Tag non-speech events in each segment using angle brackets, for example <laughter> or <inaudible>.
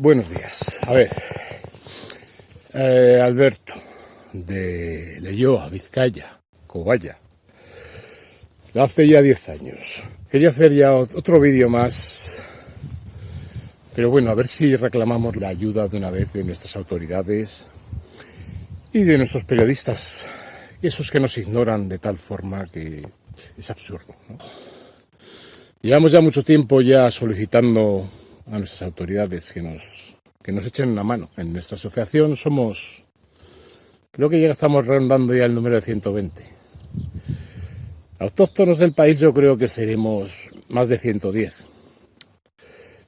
Buenos días. A ver, eh, Alberto, de Leyoa, Vizcaya, Cobaya. Hace ya 10 años. Quería hacer ya otro vídeo más, pero bueno, a ver si reclamamos la ayuda de una vez de nuestras autoridades y de nuestros periodistas, esos que nos ignoran de tal forma que es absurdo. Llevamos ya mucho tiempo ya solicitando a nuestras autoridades que nos, que nos echen una mano. En nuestra asociación somos, creo que ya estamos rondando ya el número de 120. Autóctonos del país yo creo que seremos más de 110.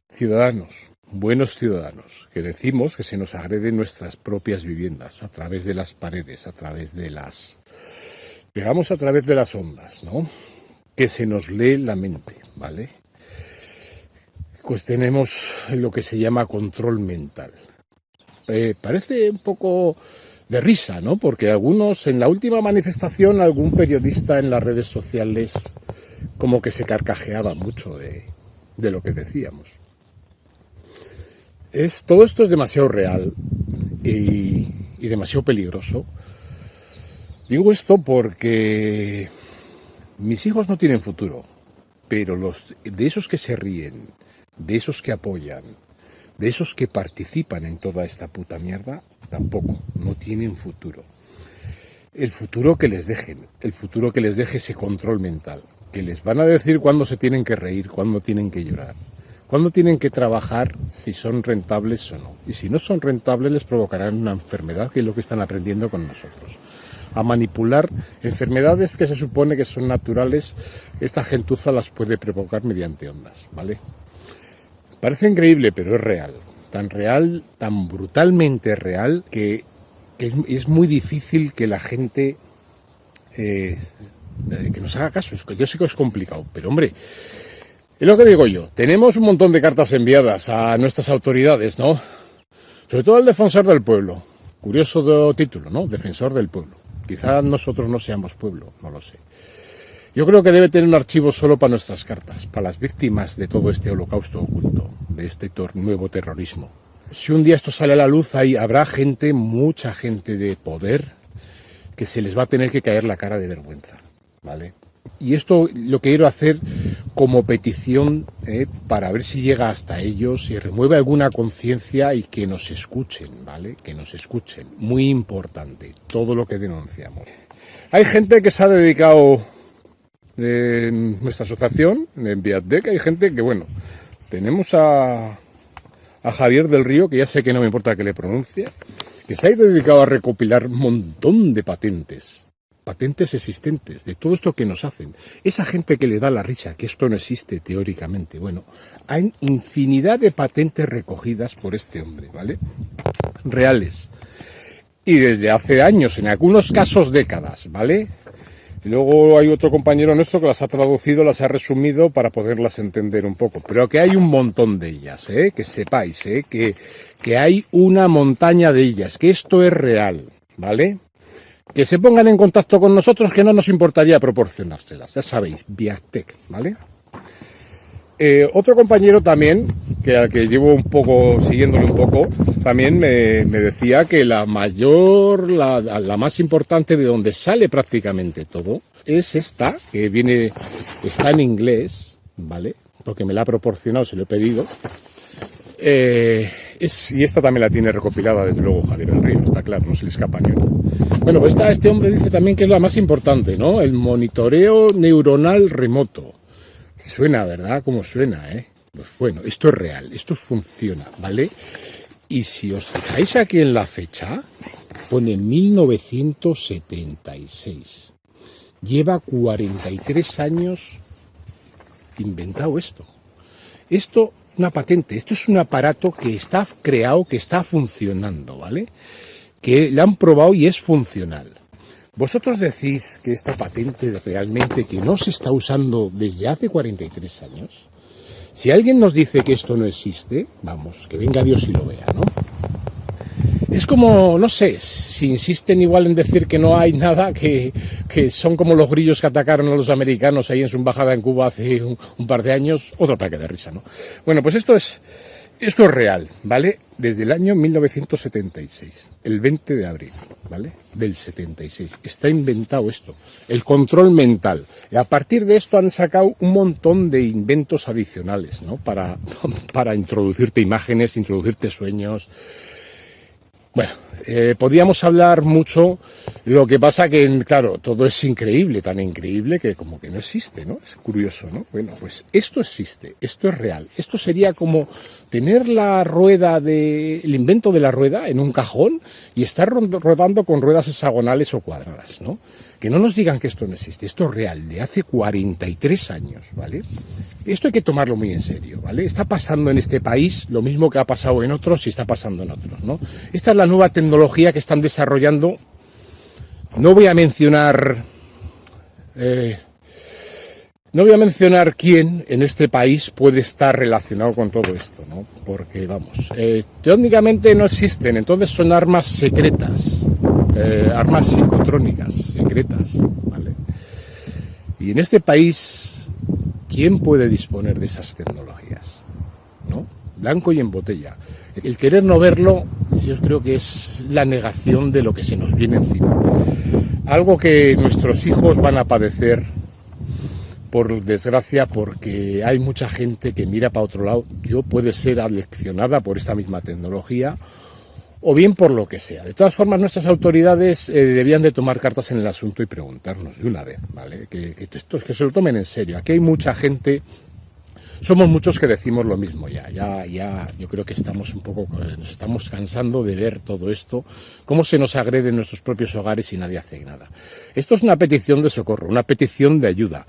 Ciudadanos, buenos ciudadanos, que decimos que se nos agreden nuestras propias viviendas a través de las paredes, a través de las... digamos a través de las ondas, ¿no? Que se nos lee la mente, ¿vale? Pues tenemos lo que se llama control mental. Eh, parece un poco de risa, ¿no? Porque algunos, en la última manifestación, algún periodista en las redes sociales como que se carcajeaba mucho de, lo que decíamos. Es, todo esto es demasiado real y, y demasiado peligroso. Digo esto porque mis hijos no tienen futuro, pero los de esos que se ríen, de esos que apoyan, de esos que participan en toda esta puta mierda, tampoco, no tienen futuro. El futuro que les dejen, el futuro que les deje ese control mental, que les van a decir cuándo se tienen que reír, cuándo tienen que llorar, cuándo tienen que trabajar, si son rentables o no. Y si no son rentables les provocarán una enfermedad, que es lo que están aprendiendo con nosotros a manipular enfermedades que se supone que son naturales, esta gentuza las puede provocar mediante ondas, ¿vale? Parece increíble, pero es real. Tan real, tan brutalmente real, que, es, muy difícil que la gente eh, que nos haga caso. Yo sé que es complicado, pero hombre, es lo que digo yo. Tenemos un montón de cartas enviadas a nuestras autoridades, ¿no? Sobre todo al defensor del pueblo. Curioso título, ¿no? Defensor del pueblo. Quizá nosotros no seamos pueblo, no lo sé. Yo creo que debe tener un archivo solo para nuestras cartas, para las víctimas de todo este holocausto oculto, de este nuevo terrorismo. Si un día esto sale a la luz, ahí habrá gente, mucha gente de poder, que se les va a tener que caer la cara de vergüenza, ¿vale? Y esto lo quiero hacer como petición eh, para ver si llega hasta ellos y remueve alguna conciencia y que nos escuchen, ¿vale? Que nos escuchen. Muy importante, todo lo que denunciamos. Hay gente que se ha dedicado en nuestra asociación, en Viatdec, hay gente que, bueno, tenemos a, a Javier del Río, que ya sé que no me importa que le pronuncie, que se ha dedicado a recopilar un montón de patentes, patentes existentes, de todo esto que nos hacen. Esa gente que le da la risa, que esto no existe teóricamente, bueno, hay infinidad de patentes recogidas por este hombre, ¿vale? Reales. Y desde hace años, en algunos casos décadas, ¿vale? Y luego hay otro compañero nuestro que las ha traducido, las ha resumido para poderlas entender un poco. Pero que hay un montón de ellas, ¿eh? que sepáis, ¿eh? que, que hay una montaña de ellas, que esto es real, ¿vale? Que se pongan en contacto con nosotros, que no nos importaría proporcionárselas, ya sabéis, Viatec, ¿vale? Eh, otro compañero también, que al que llevo un poco, siguiéndole un poco, también me, decía que la mayor, la, más importante de donde sale prácticamente todo, es esta, que viene, está en inglés, ¿vale? Porque me la ha proporcionado, se lo he pedido. Eh, y esta también la tiene recopilada, desde luego, Javier del Río, está claro, no se le escapa ni una. Bueno, pues este hombre dice también que es la más importante, ¿no? El monitoreo neuronal remoto. Suena, ¿verdad? Como suena, ¿eh? Pues bueno, esto es real, esto funciona, ¿vale? Y si os fijáis aquí en la fecha, pone 1976. Lleva 43 años inventado esto. Esto, una patente, esto es un aparato que está creado, que está funcionando, ¿vale? Que le han probado y es funcional. ¿Vosotros decís que esta patente realmente que no se está usando desde hace 43 años? Si alguien nos dice que esto no existe, vamos, que venga Dios y lo vea, ¿no? Es como, no sé, si insisten igual en decir que no hay nada, que, son como los grillos que atacaron a los americanos ahí en su embajada en Cuba hace un, par de años, otro ataque de risa, ¿no? Bueno, pues esto es, Esto es real, ¿vale? Desde el año 1976, el 20 de abril, ¿vale? Del 76. Está inventado esto, el control mental. Y a partir de esto han sacado un montón de inventos adicionales, ¿no? Para, <laughs> para introducirte imágenes, introducirte sueños. Bueno, eh, podríamos hablar mucho, lo que pasa que, claro, todo es increíble, tan increíble que como que no existe, ¿no? Es curioso, ¿no? Bueno, pues esto existe, esto es real. Esto sería como tener la rueda de, el invento de la rueda en un cajón y estar rodando con ruedas hexagonales o cuadradas, ¿no? Que no nos digan que esto no existe, esto es real, de hace 43 años, ¿vale? Esto hay que tomarlo muy en serio, ¿vale? Está pasando en este país lo mismo que ha pasado en otros y está pasando en otros, ¿no? Esta es la nueva tecnología que están desarrollando. No voy a mencionar... Eh, no voy a mencionar quién en este país puede estar relacionado con todo esto, ¿no? Porque, vamos, eh, técnicamente no existen, entonces son armas secretas, eh, armas psicotrónicas secretas, ¿vale? Y en este país, ¿quién puede disponer de esas tecnologías? ¿No? Blanco y en botella. El querer no verlo, yo creo que es la negación de lo que se nos viene encima. Algo que nuestros hijos van a padecer, por desgracia, porque hay mucha gente que mira para otro lado. Yo puede ser aleccionada por esta misma tecnología o bien por lo que sea. De todas formas, nuestras autoridades eh, debían de tomar cartas en el asunto y preguntarnos de una vez, ¿vale? Que, que, que se lo tomen en serio. Aquí hay mucha gente, somos muchos que decimos lo mismo ya, ya, ya, yo creo que estamos un poco, nos estamos cansando de ver todo esto, cómo se nos agrede en nuestros propios hogares y nadie hace nada. Esto es una petición de socorro, una petición de ayuda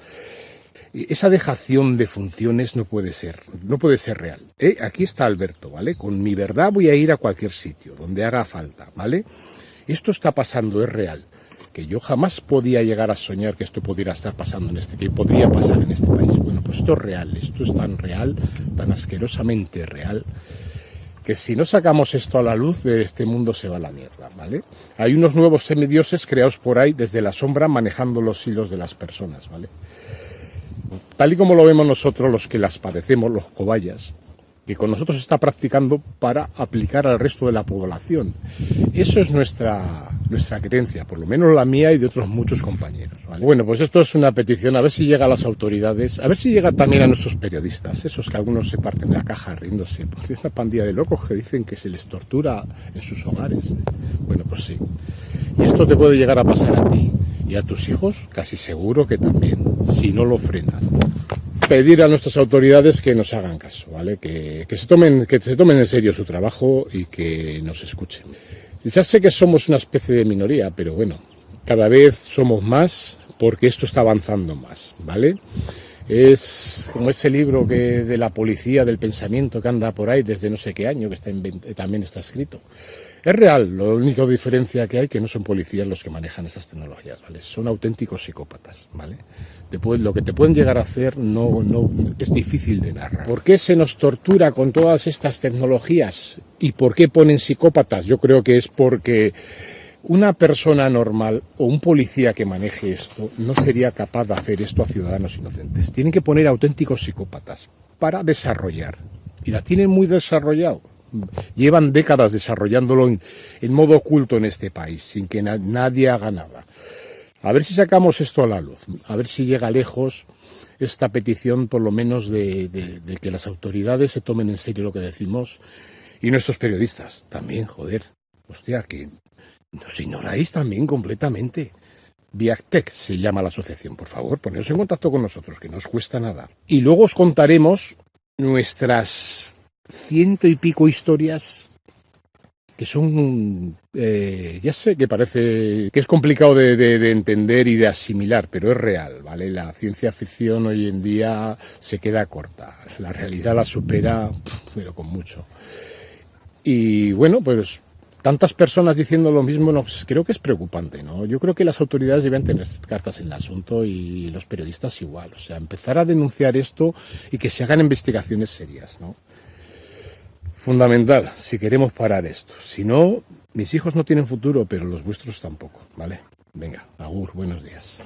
esa dejación de funciones no puede ser, no puede ser real. ¿eh? Aquí está Alberto, ¿vale? Con mi verdad voy a ir a cualquier sitio, donde haga falta, ¿vale? Esto está pasando, es real. Que yo jamás podía llegar a soñar que esto pudiera estar pasando en este, que podría pasar en este país. Bueno, pues esto es real, esto es tan real, tan asquerosamente real, que si no sacamos esto a la luz, de este mundo se va la mierda, ¿vale? Hay unos nuevos semidioses creados por ahí desde la sombra manejando los hilos de las personas, ¿vale? Tal y como lo vemos nosotros los que las padecemos, los cobayas, que con nosotros está practicando para aplicar al resto de la población. Eso es nuestra, nuestra creencia, por lo menos la mía y de otros muchos compañeros. Bueno, pues esto es una petición, a ver si llega a las autoridades, a ver si llega también a nuestros periodistas, esos que algunos se parten de la caja riéndose, porque es una pandilla de locos que dicen que se les tortura en sus hogares. Bueno, pues sí. Y esto te puede llegar a pasar a ti y a tus hijos, casi seguro que también, si no lo frenan pedir a nuestras autoridades que nos hagan caso, ¿vale? Que, se tomen, que se tomen en serio su trabajo y que nos escuchen. Ya sé que somos una especie de minoría, pero bueno, cada vez somos más porque esto está avanzando más, ¿vale? Es como ese libro que de la policía del pensamiento que anda por ahí desde no sé qué año, que está también está escrito. Es real, la única diferencia que hay que no son policías los que manejan esas tecnologías, ¿vale? Son auténticos psicópatas, ¿vale? lo que te pueden llegar a hacer no, no es difícil de narrar. ¿Por qué se nos tortura con todas estas tecnologías? ¿Y por qué ponen psicópatas? Yo creo que es porque una persona normal o un policía que maneje esto no sería capaz de hacer esto a ciudadanos inocentes. Tienen que poner auténticos psicópatas para desarrollar. Y la tienen muy desarrollado. Llevan décadas desarrollándolo en, modo oculto en este país, sin que nadie haga nada. A ver si sacamos esto a la luz, a ver si llega lejos esta petición, por lo menos, de, que las autoridades se tomen en serio lo que decimos y nuestros periodistas también, joder. Hostia, que nos ignoráis también completamente. Viactec se llama la asociación, por favor, poneros en contacto con nosotros, que no os cuesta nada. Y luego os contaremos nuestras ciento y pico historias que son, eh, ya sé que parece que es complicado de, entender y de asimilar, pero es real, ¿vale? La ciencia ficción hoy en día se queda corta, la realidad la supera, pero con mucho. Y bueno, pues tantas personas diciendo lo mismo, no, pues creo que es preocupante, ¿no? Yo creo que las autoridades deben tener cartas en el asunto y los periodistas igual, o sea, empezar a denunciar esto y que se hagan investigaciones serias, ¿no? Fundamental si queremos parar esto. Si no, mis hijos no tienen futuro, pero los vuestros tampoco, ¿vale? Venga, agur, buenos días.